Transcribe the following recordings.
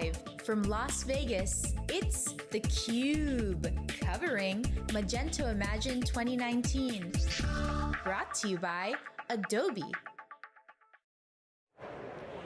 Live from Las Vegas, it's theCUBE, covering Magento Imagine 2019. Brought to you by Adobe.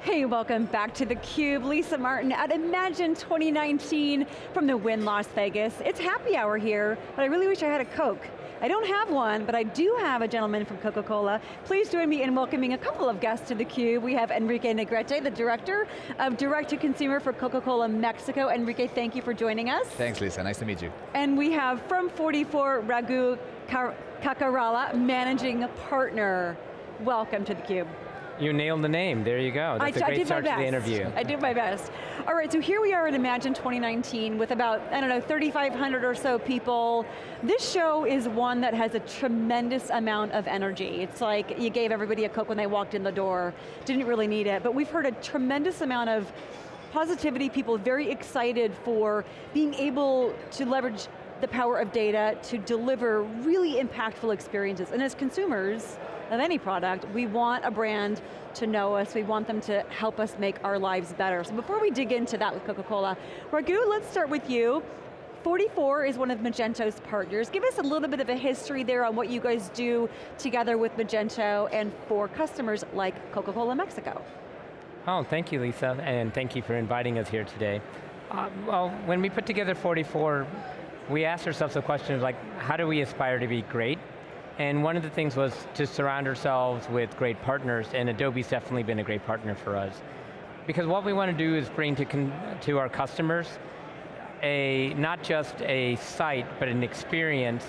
Hey, welcome back to theCUBE. Lisa Martin at Imagine 2019 from the Wynn Las Vegas. It's happy hour here, but I really wish I had a Coke. I don't have one, but I do have a gentleman from Coca-Cola. Please join me in welcoming a couple of guests to theCUBE. We have Enrique Negrete, the Director of Direct-to-Consumer for Coca-Cola Mexico. Enrique, thank you for joining us. Thanks, Lisa, nice to meet you. And we have from 44, Raghu Kakarala, Managing Partner. Welcome to theCUBE. You nailed the name, there you go. That's I, a great start to the interview. I did my best. All right, so here we are at Imagine 2019 with about, I don't know, 3,500 or so people. This show is one that has a tremendous amount of energy. It's like you gave everybody a Coke when they walked in the door, didn't really need it, but we've heard a tremendous amount of positivity, people very excited for being able to leverage the power of data to deliver really impactful experiences. And as consumers, of any product, we want a brand to know us, we want them to help us make our lives better. So before we dig into that with Coca-Cola, Raghu, let's start with you. 44 is one of Magento's partners. Give us a little bit of a history there on what you guys do together with Magento and for customers like Coca-Cola Mexico. Oh, thank you, Lisa, and thank you for inviting us here today. Uh, well, when we put together 44, we asked ourselves the question like, how do we aspire to be great and one of the things was to surround ourselves with great partners, and Adobe's definitely been a great partner for us. Because what we want to do is bring to, to our customers a, not just a site, but an experience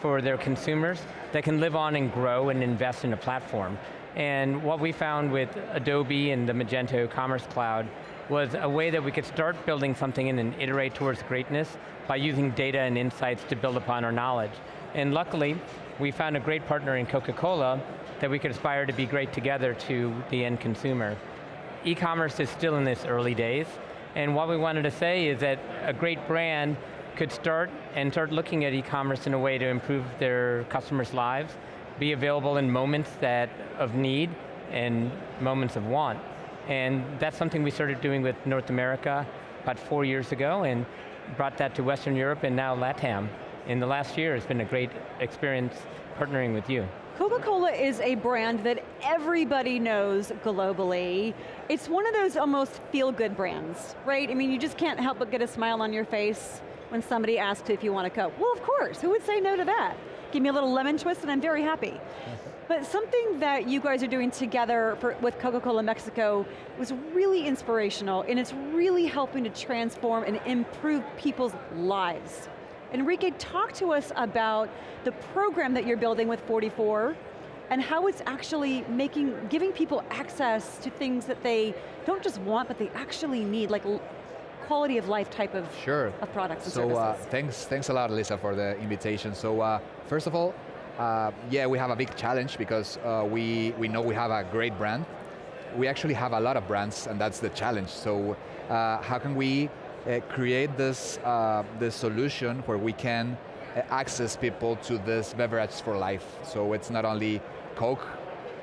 for their consumers that can live on and grow and invest in a platform. And what we found with Adobe and the Magento Commerce Cloud was a way that we could start building something and iterate towards greatness by using data and insights to build upon our knowledge. And luckily, we found a great partner in Coca-Cola that we could aspire to be great together to the end consumer. E-commerce is still in its early days, and what we wanted to say is that a great brand could start and start looking at e-commerce in a way to improve their customers' lives, be available in moments that of need and moments of want. And that's something we started doing with North America about four years ago and brought that to Western Europe and now LATAM in the last year, it's been a great experience partnering with you. Coca-Cola is a brand that everybody knows globally. It's one of those almost feel-good brands, right? I mean, you just can't help but get a smile on your face when somebody asks if you want a Coke. Well, of course, who would say no to that? Give me a little lemon twist and I'm very happy. But something that you guys are doing together for, with Coca-Cola Mexico was really inspirational and it's really helping to transform and improve people's lives. Enrique, talk to us about the program that you're building with 44 and how it's actually making, giving people access to things that they don't just want, but they actually need, like quality of life type of, sure. of products and so, services. Uh, thanks, thanks a lot, Lisa, for the invitation. So, uh, first of all, uh, yeah, we have a big challenge because uh, we, we know we have a great brand. We actually have a lot of brands, and that's the challenge. So, uh, how can we uh, create this, uh, this solution where we can uh, access people to this beverage for life. So it's not only Coke,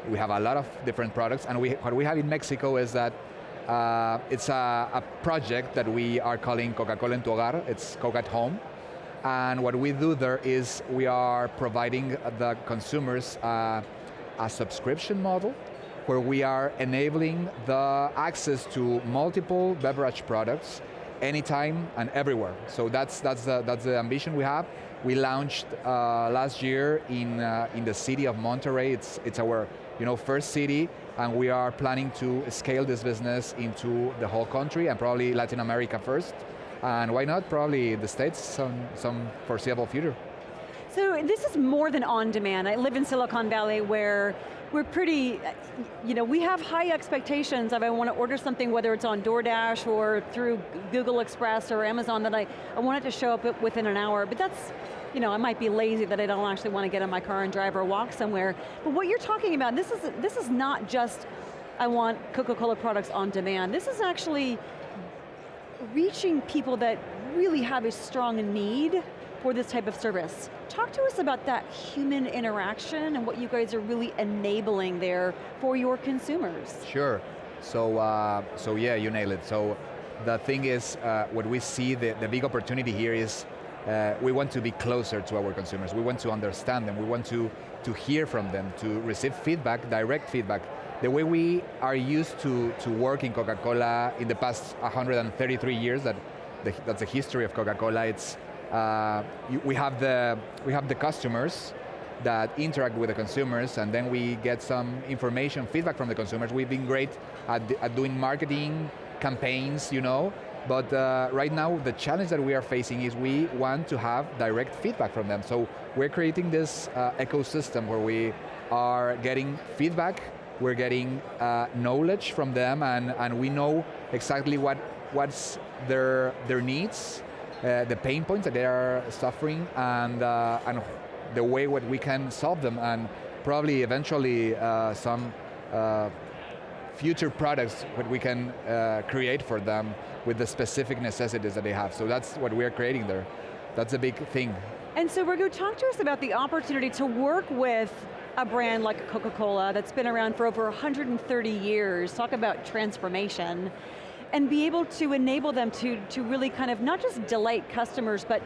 we have a lot of different products, and we, what we have in Mexico is that uh, it's a, a, project that we are calling Coca-Cola en tu hogar, it's Coke at home. And what we do there is we are providing the consumers uh, a subscription model where we are enabling the access to multiple beverage products anytime and everywhere. So that's, that's, the, that's the ambition we have. We launched uh, last year in, uh, in the city of Monterrey. It's, it's our you know, first city, and we are planning to scale this business into the whole country and probably Latin America first. And why not, probably the States, some, some foreseeable future. So this is more than on demand. I live in Silicon Valley where we're pretty, uh, you know, we have high expectations of I want to order something, whether it's on DoorDash or through Google Express or Amazon, that I, I want it to show up within an hour, but that's, you know, I might be lazy that I don't actually want to get in my car and drive or walk somewhere. But what you're talking about, this is, this is not just, I want Coca-Cola products on demand. This is actually reaching people that really have a strong need for this type of service. Talk to us about that human interaction and what you guys are really enabling there for your consumers. Sure. So, uh, so yeah, you nailed it. So the thing is, uh, what we see, the, the big opportunity here is uh, we want to be closer to our consumers. We want to understand them. We want to, to hear from them, to receive feedback, direct feedback. The way we are used to, to work in Coca-Cola in the past 133 years, that the, that's the history of Coca-Cola, it's, uh, you, we, have the, we have the customers that interact with the consumers and then we get some information, feedback from the consumers. We've been great at, at doing marketing campaigns, you know, but uh, right now, the challenge that we are facing is we want to have direct feedback from them. So we're creating this uh, ecosystem where we are getting feedback, we're getting uh, knowledge from them, and, and we know exactly what what's their, their needs, uh, the pain points that they are suffering, and, uh, and the way what we can solve them, and probably eventually uh, some future products that we can uh, create for them with the specific necessities that they have. So that's what we're creating there. That's a big thing. And so Virgo, talk to us about the opportunity to work with a brand like Coca-Cola that's been around for over 130 years, talk about transformation, and be able to enable them to, to really kind of not just delight customers, but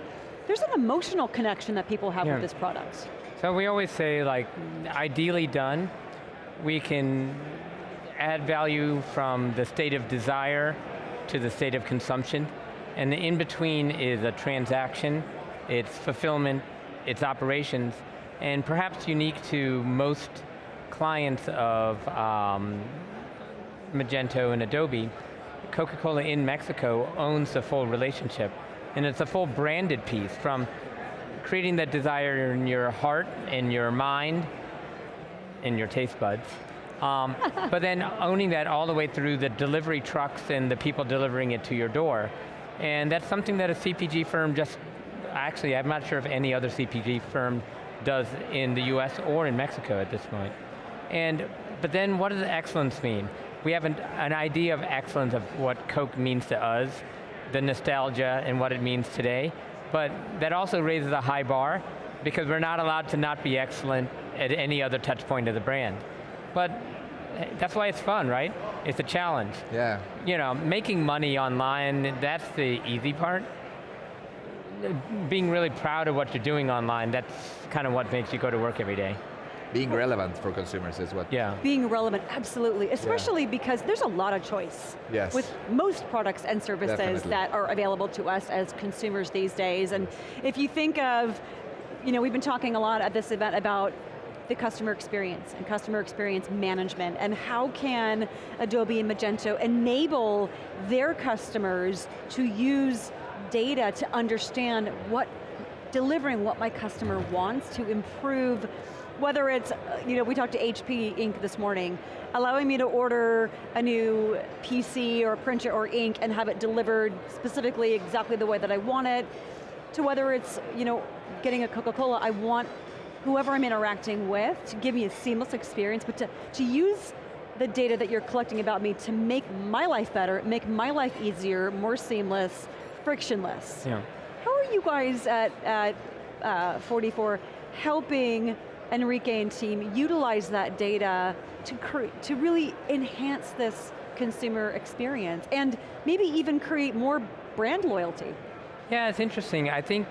there's an emotional connection that people have yeah. with this product. So we always say like, ideally done, we can add value from the state of desire to the state of consumption. And the in between is a transaction, it's fulfillment, it's operations, and perhaps unique to most clients of um, Magento and Adobe, Coca-Cola in Mexico owns the full relationship. And it's a full branded piece from creating that desire in your heart, in your mind, in your taste buds, um, but then owning that all the way through the delivery trucks and the people delivering it to your door. And that's something that a CPG firm just, actually I'm not sure if any other CPG firm does in the US or in Mexico at this point. And, but then what does excellence mean? We have an, an idea of excellence of what Coke means to us, the nostalgia and what it means today, but that also raises a high bar because we're not allowed to not be excellent at any other touch point of the brand. But eh, that's why it's fun, right? It's a challenge. Yeah. You know, making money online, that's the easy part. Being really proud of what you're doing online, that's kind of what makes you go to work every day. Being relevant for consumers is what. Yeah. Being relevant, absolutely. Especially yeah. because there's a lot of choice. Yes. With most products and services Definitely. that are available to us as consumers these days. And if you think of, you know, we've been talking a lot at this event about the customer experience and customer experience management and how can Adobe and Magento enable their customers to use data to understand what, delivering what my customer wants to improve whether it's, you know, we talked to HP Inc this morning, allowing me to order a new PC or printer or ink and have it delivered specifically exactly the way that I want it, to whether it's, you know, getting a Coca-Cola, I want whoever I'm interacting with to give me a seamless experience, but to, to use the data that you're collecting about me to make my life better, make my life easier, more seamless, frictionless. Yeah. How are you guys at, at uh, 44 helping Enrique and team utilize that data to, to really enhance this consumer experience and maybe even create more brand loyalty? Yeah, it's interesting. I think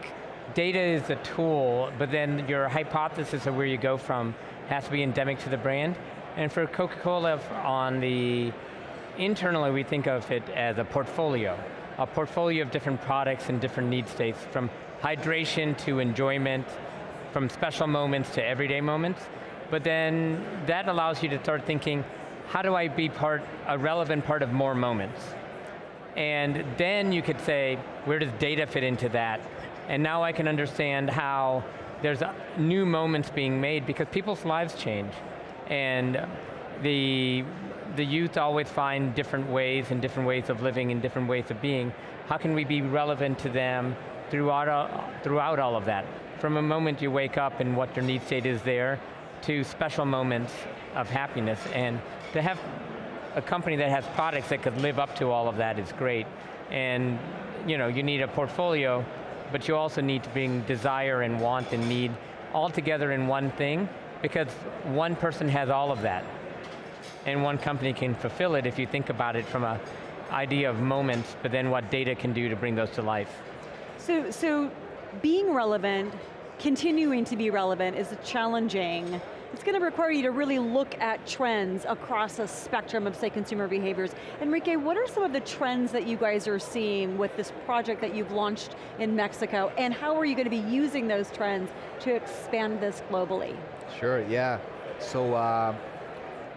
data is a tool, but then your hypothesis of where you go from has to be endemic to the brand. And for Coca-Cola on the, internally we think of it as a portfolio. A portfolio of different products and different need states, from hydration to enjoyment, from special moments to everyday moments. But then that allows you to start thinking, how do I be part, a relevant part of more moments? And then you could say, where does data fit into that? And now I can understand how there's uh, new moments being made because people's lives change. And the, the youth always find different ways and different ways of living and different ways of being. How can we be relevant to them throughout, uh, throughout all of that? From a moment you wake up and what your need state is there, to special moments of happiness. And to have a company that has products that could live up to all of that is great. And you know, you need a portfolio but you also need to bring desire and want and need all together in one thing, because one person has all of that. And one company can fulfill it if you think about it from a idea of moments, but then what data can do to bring those to life. So, so being relevant, continuing to be relevant is challenging. It's going to require you to really look at trends across a spectrum of, say, consumer behaviors. Enrique, what are some of the trends that you guys are seeing with this project that you've launched in Mexico, and how are you going to be using those trends to expand this globally? Sure, yeah. So, uh,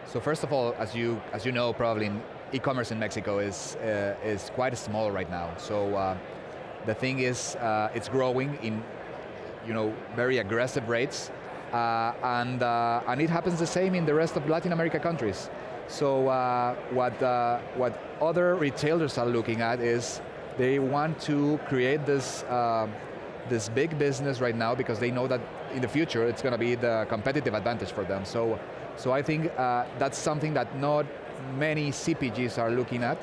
so first of all, as you, as you know, probably e-commerce in Mexico is, uh, is quite small right now. So uh, the thing is, uh, it's growing in you know, very aggressive rates, uh, and, uh, and it happens the same in the rest of Latin America countries. So uh, what, uh, what other retailers are looking at is they want to create this, uh, this big business right now because they know that in the future it's going to be the competitive advantage for them. So, so I think uh, that's something that not many CPGs are looking at.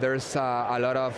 there's a lot of,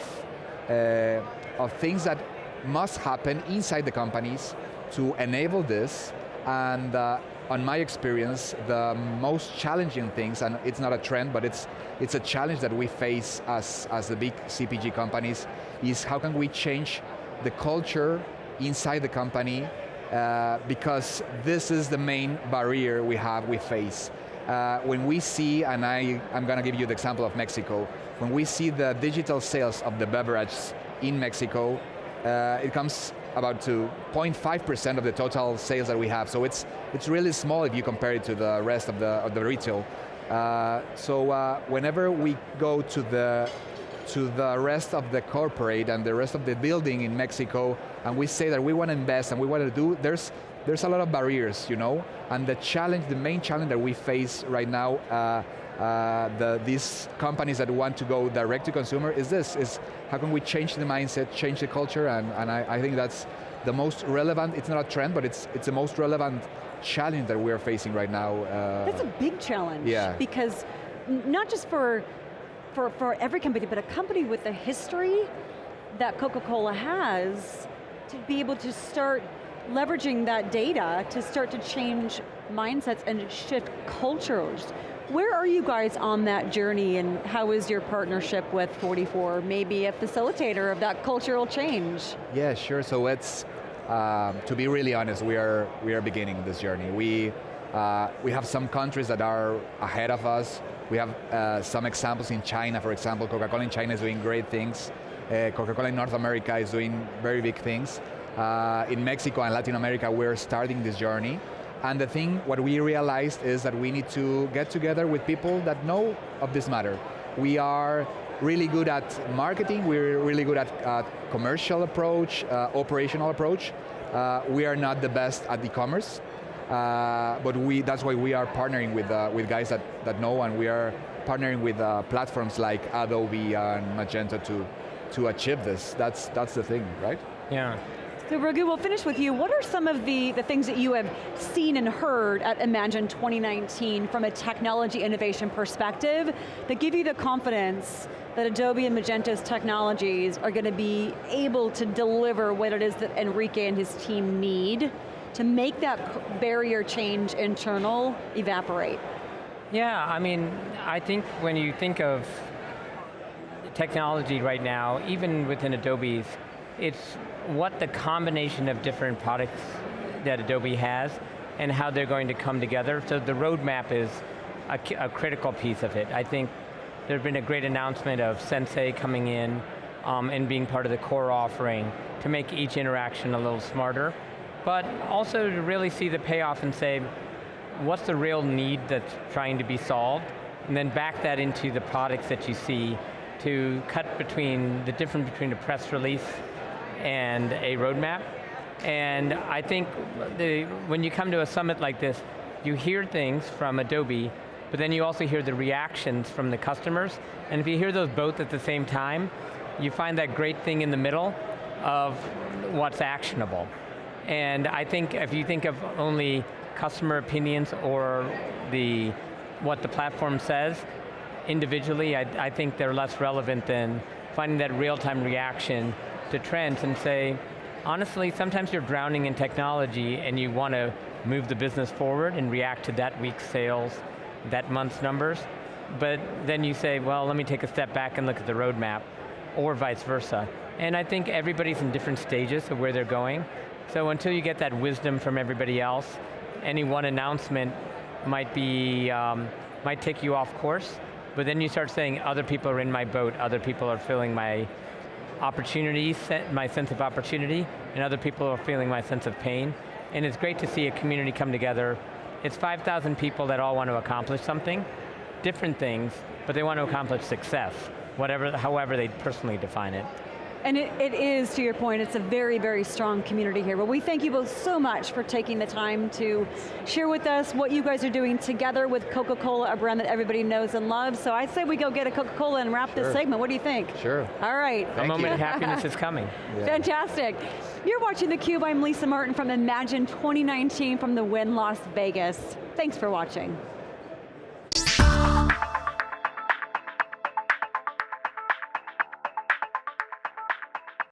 of things that must happen inside the companies to enable this, and uh, on my experience, the most challenging things, and it's not a trend, but it's, it's a challenge that we face as, as the big CPG companies, is how can we change the culture inside the company, uh, because this is the main barrier we have, we face. Uh, when we see, and I, I'm going to give you the example of Mexico, when we see the digital sales of the beverage in Mexico, uh, it comes about to 0.5% of the total sales that we have. So it's, it's really small if you compare it to the rest of the, of the retail. Uh, so uh, whenever we go to the, to the rest of the corporate and the rest of the building in Mexico, and we say that we want to invest and we want to do, there's, there's a lot of barriers, you know? And the challenge, the main challenge that we face right now, uh, the, these companies that want to go direct to consumer is this, is how can we change the mindset, change the culture, and, and I, I think that's the most relevant, it's not a trend, but it's, it's the most relevant challenge that we're facing right now. Uh, that's a big challenge. Yeah. Because not just for, for, for every company, but a company with the history that Coca-Cola has to be able to start leveraging that data to start to change mindsets and shift cultures. Where are you guys on that journey and how is your partnership with 44 maybe a facilitator of that cultural change? Yeah, sure, so it's, um, to be really honest, we are, we are beginning this journey. We, uh, we have some countries that are ahead of us. We have uh, some examples in China, for example, Coca-Cola in China is doing great things. Uh, Coca-Cola in North America is doing very big things. Uh, in Mexico and Latin America, we're starting this journey. And the thing, what we realized is that we need to get together with people that know of this matter. We are really good at marketing, we're really good at uh, commercial approach, uh, operational approach. Uh, we are not the best at e-commerce, uh, but we, that's why we are partnering with, uh, with guys that, that know and we are partnering with uh, platforms like Adobe and Magento to, to achieve this. That's, that's the thing, right? Yeah, so Raghu, we'll finish with you. What are some of the, the things that you have seen and heard at Imagine 2019 from a technology innovation perspective that give you the confidence that Adobe and Magento's technologies are going to be able to deliver what it is that Enrique and his team need to make that barrier change internal evaporate? Yeah, I mean, I think when you think of technology right now, even within Adobe's, it's what the combination of different products that Adobe has and how they're going to come together. So the roadmap is a, a critical piece of it. I think there's been a great announcement of Sensei coming in um, and being part of the core offering to make each interaction a little smarter, but also to really see the payoff and say, what's the real need that's trying to be solved, and then back that into the products that you see to cut between the difference between a press release and a roadmap. And I think the, when you come to a summit like this, you hear things from Adobe, but then you also hear the reactions from the customers. And if you hear those both at the same time, you find that great thing in the middle of what's actionable. And I think if you think of only customer opinions or the what the platform says, individually, I, I think they're less relevant than finding that real-time reaction to trends and say, honestly, sometimes you're drowning in technology and you want to move the business forward and react to that week's sales, that month's numbers. but then you say, well, let me take a step back and look at the roadmap, or vice versa. And I think everybody's in different stages of where they're going. So until you get that wisdom from everybody else, any one announcement might be, um, might take you off course, but then you start saying other people are in my boat, other people are filling my opportunity, my sense of opportunity, and other people are feeling my sense of pain. And it's great to see a community come together. It's 5,000 people that all want to accomplish something, different things, but they want to accomplish success, whatever, however they personally define it. And it, it is, to your point, it's a very, very strong community here. But we thank you both so much for taking the time to share with us what you guys are doing together with Coca-Cola, a brand that everybody knows and loves. So I say we go get a Coca-Cola and wrap sure. this segment. What do you think? Sure. All right. Thank a moment you. of happiness is coming. Yeah. Fantastic. You're watching theCUBE, I'm Lisa Martin from Imagine 2019 from the Wynn Las Vegas. Thanks for watching.